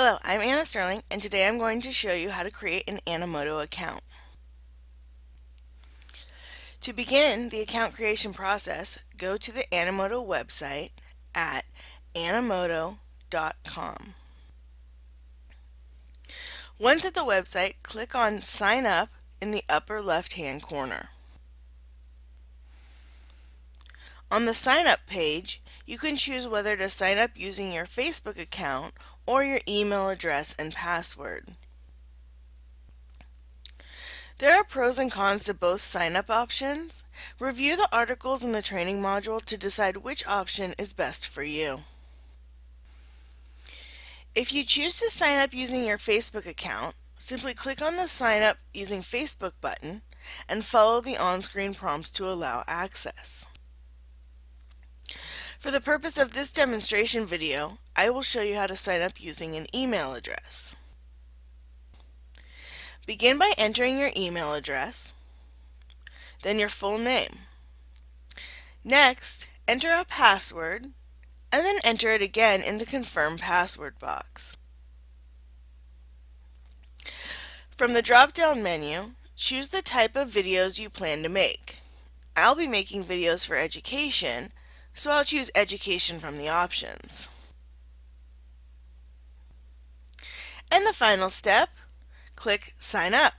Hello, I'm Anna Sterling and today I'm going to show you how to create an Animoto account. To begin the account creation process, go to the Animoto website at animoto.com. Once at the website, click on Sign Up in the upper left hand corner. On the sign up page, you can choose whether to sign up using your Facebook account or your email address and password. There are pros and cons to both sign-up options. Review the articles in the training module to decide which option is best for you. If you choose to sign up using your Facebook account, simply click on the Sign Up Using Facebook button and follow the on-screen prompts to allow access. For the purpose of this demonstration video, I will show you how to sign up using an email address. Begin by entering your email address, then your full name. Next, enter a password, and then enter it again in the Confirm Password box. From the drop-down menu, choose the type of videos you plan to make. I'll be making videos for education, so I'll choose Education from the options. And the final step, click Sign Up.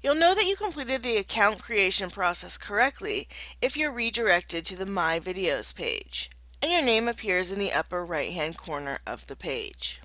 You'll know that you completed the account creation process correctly if you're redirected to the My Videos page, and your name appears in the upper right hand corner of the page.